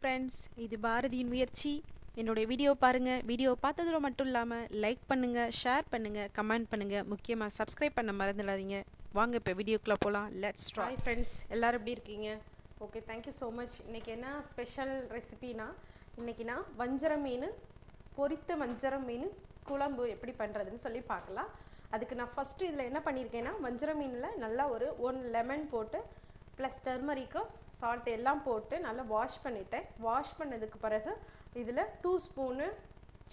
Friends இது பாரதியின் முயற்சி. என்னுடைய வீடியோ பாருங்கள் வீடியோ பார்த்ததோட மட்டும் இல்லாமல் லைக் பண்ணுங்கள் ஷேர் பண்ணுங்கள் கமெண்ட் பண்ணுங்கள் முக்கியமாக சப்ஸ்கிரைப் பண்ண மறந்துடாதீங்க. வாங்க இப்போ வீடியோக்குள்ளே போகலாம் லெட்ஸ் ட்ரை ஃப்ரெண்ட்ஸ் எல்லோரும் எப்படி இருக்கீங்க? ஓகே தேங்க்யூ ஸோ மச் இன்றைக்கி என்ன ஸ்பெஷல் ரெசிபினா இன்றைக்கி நான் வஞ்சர மீன் பொரித்த வஞ்சர மீன் குழம்பு எப்படி பண்ணுறதுன்னு சொல்லி பார்க்கலாம். அதுக்கு நான் ஃபஸ்ட்டு இதில் என்ன பண்ணியிருக்கேன்னா வஞ்சர மீனில் நல்லா ஒரு ஒன் லெமன் போட்டு ப்ளஸ் டர்மரிக்கும் சால்ட் எல்லாம் போட்டு நல்லா வாஷ் பண்ணிட்டேன். வாஷ் பண்ணதுக்கு பிறகு இதில் two spoon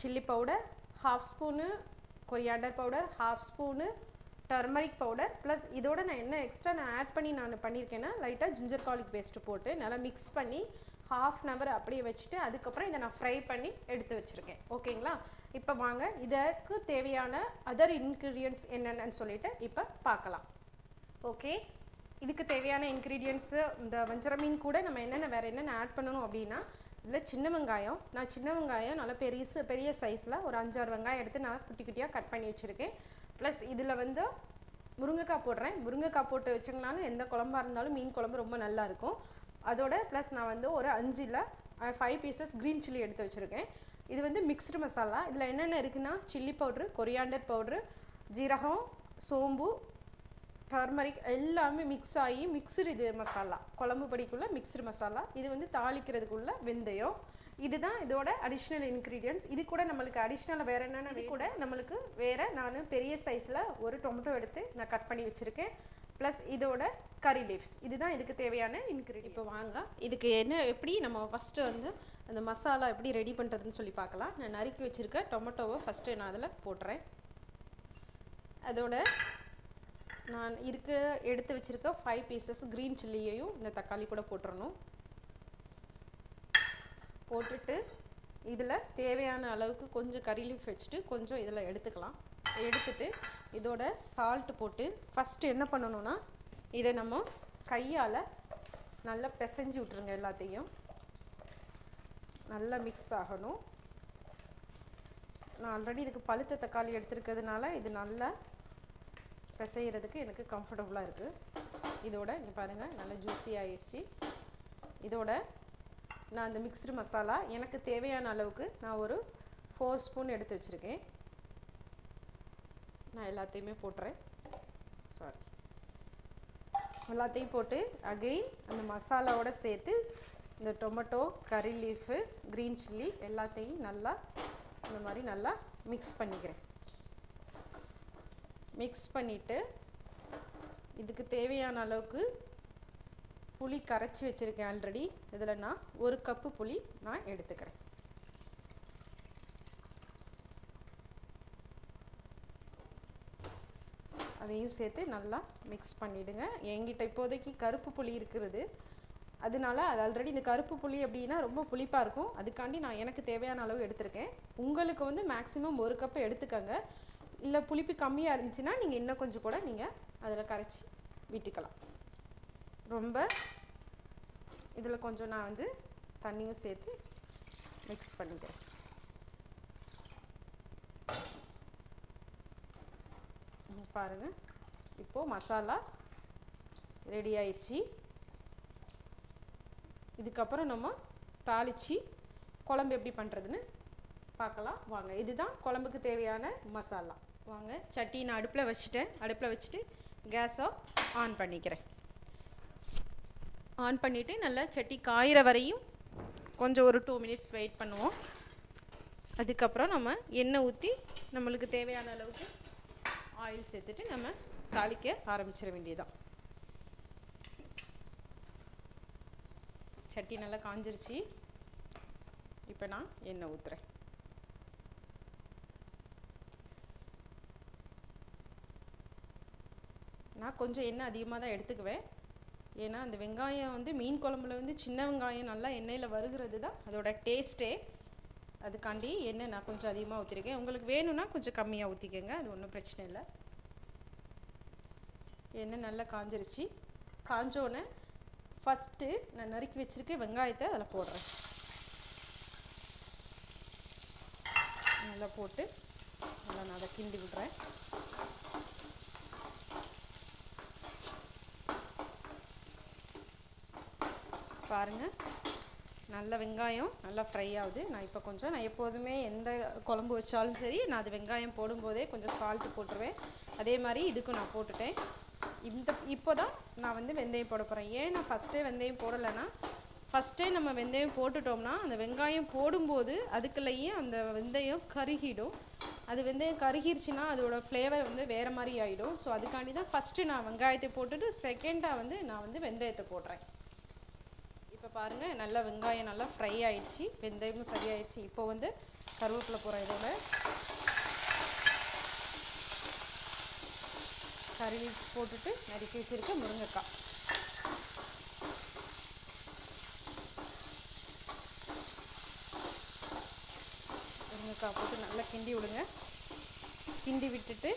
chilli powder half spoon coriander powder half spoon turmeric powder plus இதோட நான் என்ன எக்ஸ்ட்ரா நான் ஆட் பண்ணி நான் பண்ணியிருக்கேன்னா லைட்டாக ஜிஞ்சர் கார்லிக் பேஸ்ட்டு போட்டு நல்லா மிக்ஸ் பண்ணி ஹாஃப் அன் ஹவர் அப்படியே வச்சுட்டு அதுக்கப்புறம் இதை நான் ஃப்ரை பண்ணி எடுத்து வச்சுருக்கேன். ஓகேங்களா? இப்போ வாங்க இதற்கு தேவையான அதர் இன்க்ரீடியன்ட்ஸ் என்னென்னு சொல்லிட்டு இப்போ பார்க்கலாம். ஓகே இதுக்கு தேவையான இன்க்ரீடியன்ஸு இந்த வஞ்சர மீன் கூட நம்ம என்னென்ன வேறு என்னென்ன ஆட் பண்ணணும் அப்படின்னா இதில் சின்ன வெங்காயம் நான் சின்ன வெங்காயம் நல்லா பெரிய பெரிய சைஸில் ஒரு அஞ்சாறு வெங்காயம் எடுத்து நான் குட்டி குட்டியாக கட் பண்ணி வச்சுருக்கேன். ப்ளஸ் இதில் வந்து முருங்கைக்காய் போடுறேன். முருங்கைக்காய் போட்டு வச்சிங்கனாலும் எந்த குழம்பாக இருந்தாலும் மீன் குழம்பு ரொம்ப நல்லா இருக்கும். அதோட ப்ளஸ் நான் வந்து ஒரு அஞ்சில் ஃபைவ் பீசஸ் க்ரீன் சில்லி எடுத்து வச்சுருக்கேன். இது வந்து மிக்ஸ்டு மசாலா இதில் என்னென்ன இருக்குன்னா சில்லி பவுட்ரு கொரியாண்டர் பவுட்ரு ஜீரகம் சோம்பு டர்மரிக் எல்லாமே மிக்ஸ் ஆகி மிக்ஸ்டு இது மசாலா குழம்பு படிக்குள்ள மிக்ஸ்டு மசாலா இது வந்து தாளிக்கிறதுக்குள்ள வெந்தயம். இதுதான் இதோட அடிஷ்னல் இன்க்ரீடியன்ஸ் இது கூட நம்மளுக்கு அடிஷ்னல் வேறு என்னென்ன கூட நம்மளுக்கு வேறு நான் பெரிய சைஸில் ஒரு டொமேட்டோ எடுத்து நான் கட் பண்ணி வச்சுருக்கேன். ப்ளஸ் இதோட கறி லீவ்ஸ் இதுதான் இதுக்கு தேவையான இன்க்ரீடியன் இப்போ வாங்க. இதுக்கு என்ன எப்படி நம்ம ஃபஸ்ட்டு வந்து அந்த மசாலா எப்படி ரெடி பண்ணுறதுன்னு சொல்லி பார்க்கலாம். நான் நறுக்கி வச்சுருக்க டொமேட்டோவை ஃபஸ்ட்டு நான் அதில் போட்டுறேன். அதோட நான் இருக்க எடுத்து வச்சுருக்க ஃபைவ் பீசஸ் க்ரீன் சில்லியையும் இந்த தக்காளி கூட போட்டுறணும். போட்டுட்டு இதில் தேவையான அளவுக்கு கொஞ்சம் கறி லீஃப் வச்சுட்டு கொஞ்சம் இதில் எடுத்துக்கலாம். எடுத்துட்டு இதோட சால்ட் போட்டு ஃபஸ்ட்டு என்ன பண்ணணும்னா இதை நம்ம கையால் நல்லா பிசைஞ்சு விட்ருங்க எல்லாத்தையும். நல்லா மிக்ஸ் ஆகணும். நான் ஆல்ரெடி இதுக்கு பழுத்த தக்காளி எடுத்துருக்கிறதுனால இது நல்லா பிசைகிறதுக்கு எனக்கு கம்ஃபர்டபுளாக இருக்குது இதோட இங்கே பாருங்கள் நல்லா ஜூஸி ஆயிடுச்சு இதோட நான் அந்த மிக்ஸ்டு மசாலா எனக்கு தேவையான அளவுக்கு நான் ஒரு ஃபோர் ஸ்பூன் எடுத்து வச்சுருக்கேன். நான் எல்லாத்தையுமே போட்டுறேன். சாரி எல்லாத்தையும் போட்டு அகெயின் அந்த மசாலாவோட சேர்த்து இந்த டொமேட்டோ கறி லீஃபு க்ரீன் சில்லி எல்லாத்தையும் நல்லா இந்த மாதிரி நல்லா மிக்ஸ் பண்ணிக்கிறேன். மிக்ஸ் பண்ணிவிட்டு இதுக்கு தேவையான அளவுக்கு புளி கரைச்சி வச்சுருக்கேன் ஆல்ரெடி இதில் நான் ஒரு கப்பு புளி நான் எடுத்துக்கிறேன். அதையும் சேர்த்து நல்லா மிக்ஸ் பண்ணிவிடுங்க என்கிட்ட இப்போதைக்கு கருப்பு புளி இருக்கிறது அதனால அது ஆல்ரெடி இந்த கருப்பு புளி அப்படின்னா ரொம்ப புளிப்பாக இருக்கும். அதுக்காண்டி நான் எனக்கு தேவையான அளவு எடுத்திருக்கேன். உங்களுக்கு வந்து மேக்ஸிமம் ஒரு கப்பு எடுத்துக்கோங்க. இல்லை புளிப்பு கம்மியாக இருந்துச்சுன்னா நீங்கள் இன்னும் கொஞ்சம் கூட நீங்கள் அதில் கரைச்சி விட்டுக்கலாம். ரொம்ப இதில் கொஞ்சம் நான் வந்து தண்ணியும் சேர்த்து மிக்ஸ் பண்ணிக்கிறேன். பாருங்கள் இப்போது மசாலா ரெடி ஆயிடுச்சு. இதுக்கப்புறம் நம்ம தாளித்து குழம்பு எப்படி பண்ணுறதுன்னு பார்க்கலாம். வாங்க இதுதான் குழம்புக்கு தேவையான மசாலா. வாங்க. சட்டி நான் அடுப்பில் வச்சுட்டேன். அடுப்பில் வச்சுட்டு கேஸை ஆன் பண்ணிக்கிறேன். ஆன் பண்ணிவிட்டு நல்லா சட்டி காயிற வரையும் கொஞ்சம் ஒரு டூ மினிட்ஸ் வெயிட் பண்ணுவோம். அதுக்கப்புறம் நம்ம எண்ணெய் ஊற்றி நம்மளுக்கு தேவையான அளவுக்கு ஆயில் சேர்த்துட்டு நம்ம தாளிக்க ஆரம்பிச்சிட வேண்டியதுதான். சட்டி நல்லா காஞ்சிருச்சு. இப்போ நான் எண்ணெய் ஊற்றுறேன் நான் கொஞ்சம் எண்ணெய் அதிகமாக தான் எடுத்துக்குவேன். ஏன்னா அந்த வெங்காயம் வந்து மீன் குழம்புல வந்து சின்ன வெங்காயம் நல்லா எண்ணெயில் வருகிறது தான் அதோட டேஸ்ட்டே. அதுக்காண்டி எண்ணெய் நான் கொஞ்சம் அதிகமாக ஊற்றிருக்கேன் உங்களுக்கு வேணும்னா கொஞ்சம் கம்மியாக ஊற்றிக்கோங்க அது ஒன்றும் பிரச்சனை இல்லை. எண்ணெய் நல்லா காஞ்சிருச்சு. காஞ்சோன்னே ஃபஸ்ட்டு நான் நறுக்கி வச்சுருக்க வெங்காயத்தை அதில் போடுறேன். நல்லா போட்டு நல்லா நான் அதை கிண்டி விடுறேன். பாருங்கள் நல்ல வெங்காயம் நல்லா ஃப்ரை ஆகுது. நான் இப்போ கொஞ்சம் நான் எப்போதுமே எந்த குழம்பு வச்சாலும் சரி நான் அது வெங்காயம் போடும்போதே கொஞ்சம் சால்ட்டு போட்டுருவேன். அதே மாதிரி இதுக்கும் நான் போட்டுட்டேன். இந்த இப்போ தான் நான் வந்து வெந்தயம் போட போகிறேன் ஏன் நான் ஃபஸ்ட்டே வெந்தயம் போடலைன்னா ஃபஸ்ட்டே நம்ம வெந்தயம் போட்டுட்டோம்னா அந்த வெங்காயம் போடும்போது அதுக்குள்ளேயே அந்த வெந்தயம் கருகிடும். அது வெந்தயம் கருகிருச்சுன்னா அதோட ஃப்ளேவர் வந்து வேறு மாதிரி ஆகிடும் ஸோ அதுக்காண்டி தான் ஃபஸ்ட்டு நான் வெங்காயத்தை போட்டுட்டு செகண்டாக வந்து நான் வந்து வெந்தயத்தை போடுறேன். இப்போ பாருங்கள் நல்லா வெங்காயம் நல்லா ஃப்ரை ஆயிடுச்சு. வெந்தயமும் சரியாயிடுச்சு. இப்போ வந்து கருவேப்பிலை போகிறேன் இதோட கறி லீவ்ஸ் போட்டுட்டு நறுக்கி வச்சுருக்க முருங்கைக்காய். முருங்கைக்காய் போட்டு நல்லா கிண்டி விடுங்க. கிண்டி விட்டுட்டு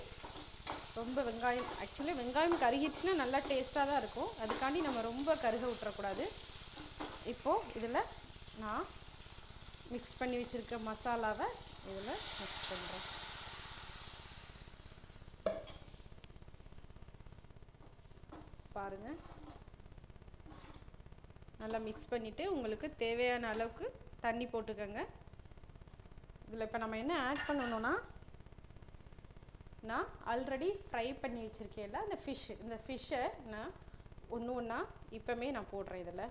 ரொம்ப வெங்காயம் ஆக்சுவலி வெங்காயம் கருகிடுச்சுன்னா நல்லா டேஸ்ட்டாக தான் இருக்கும். அதுக்காண்டி நம்ம ரொம்ப கருக விட்டுறக்கூடாது. இப்போது இதில் நான் மிக்ஸ் பண்ணி வச்சுருக்க மசாலாவை இதில் மிக்ஸ் பண்ணுறேன் பாருங்கள் நல்லா மிக்ஸ் பண்ணிவிட்டு உங்களுக்கு தேவையான அளவுக்கு தண்ணி போட்டுக்கோங்க. இதில் இப்போ நம்ம என்ன ஆட் பண்ணணும்னா நான் ஆல்ரெடி ஃப்ரை பண்ணி வச்சுருக்கேன்ல அந்த ஃபிஷ் இந்த ஃபிஷ்ஷை நான் ஒன்று ஒன்றா இப்போமே நான் போடுறேன் இதில்.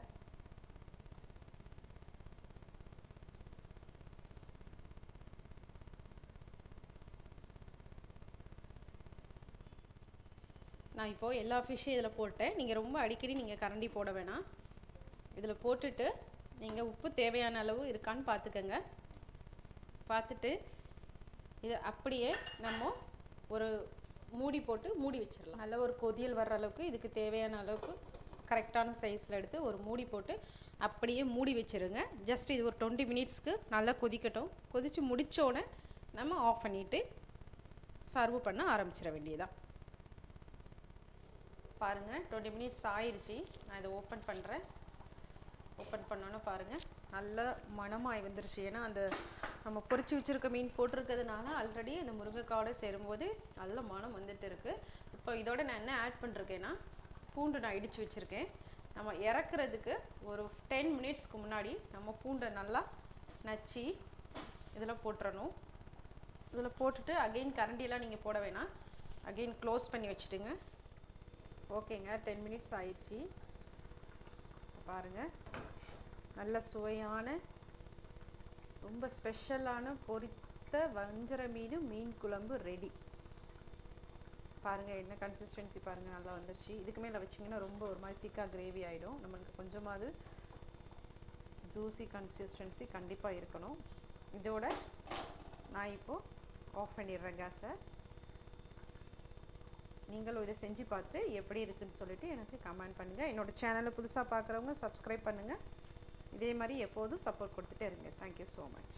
நான் இப்போது எல்லா ஃபிஷ்ஷும் இதில் போட்டேன். நீங்கள் ரொம்ப அடிக்கடி நீங்கள் கரண்டி போட வேணாம். இதில் போட்டுட்டு நீங்கள் உப்பு தேவையான அளவு இருக்கான்னு பார்த்துக்கோங்க. பார்த்துட்டு இது அப்படியே நம்ம ஒரு மூடி போட்டு மூடி வச்சிடலாம். நல்ல ஒரு கொதியல் வர்ற அளவுக்கு இதுக்கு தேவையான அளவுக்கு கரெக்டான சைஸில் எடுத்து ஒரு மூடி போட்டு அப்படியே மூடி வச்சுருங்க. ஜஸ்ட் இது ஒரு டுவெண்ட்டி மினிட்ஸ்க்கு நல்லா கொதிக்கட்டும். கொதித்து முடித்தோடனே நம்ம ஆஃப் பண்ணிவிட்டு சர்வ் பண்ண ஆரம்பிச்சிட வேண்டியதான் பாருங்கள் டுவெண்ட்டி மினிட்ஸ் ஆயிடுச்சு நான் இதை ஓப்பன் பண்ணுறேன் ஓப்பன் பண்ணோன்னே பாருங்கள் நல்ல மனமாகி வந்துருச்சு. ஏன்னா அந்த நம்ம பொரிச்சு வச்சுருக்க மீன் போட்டிருக்கிறதுனால ஆல்ரெடி அந்த முருங்கைக்காவோட சேரும்போது நல்ல மனம் வந்துட்டு இருக்குது இப்போ இதோட நான் என்ன ஆட் பண்ணிருக்கேன்னா பூண்டு நான் இடித்து வச்சுருக்கேன். நம்ம இறக்குறதுக்கு ஒரு டென் மினிட்ஸ்க்கு முன்னாடி நம்ம பூண்டை நல்லா நச்சு இதில் போட்டுறணும். இதில் போட்டுட்டு அகெயின் கரண்டியெல்லாம் நீங்கள் போட வேணாம். அகெயின் க்ளோஸ் பண்ணி வச்சுட்டுங்க. ஓகேங்க டென் மினிட்ஸ் ஆயிடுச்சு. பாருங்கள் நல்ல சுவையான ரொம்ப ஸ்பெஷலான பொரித்த வஞ்சர மீன் மீன் குழம்பு ரெடி பாருங்கள் என்ன கன்சிஸ்டன்சி பாருங்கள் நல்லா வந்துருச்சு. இதுக்கு மேலே வச்சிங்கன்னா ரொம்ப ஒரு மாதிரி திக்காக கிரேவி ஆகிடும் நம்மளுக்கு கொஞ்சமாவது ஜூஸி கன்சிஸ்டன்சி கண்டிப்பாக இருக்கணும். இதோட நான் இப்போது ஆஃப் பண்ணிடுறேன் கேஸை நீங்களும் இதை செஞ்சு பார்த்துட்டு எப்படி இருக்குன்னு சொல்லிட்டு எனக்கு கமெண்ட் பண்ணுங்கள் என்னோடய சேனலை புதுசாக பார்க்குறவங்க சப்ஸ்கிரைப் பண்ணுங்கள் இதே மாதிரி எப்போதும் சப்போர்ட் கொடுத்துட்டே இருங்க. Thank you so much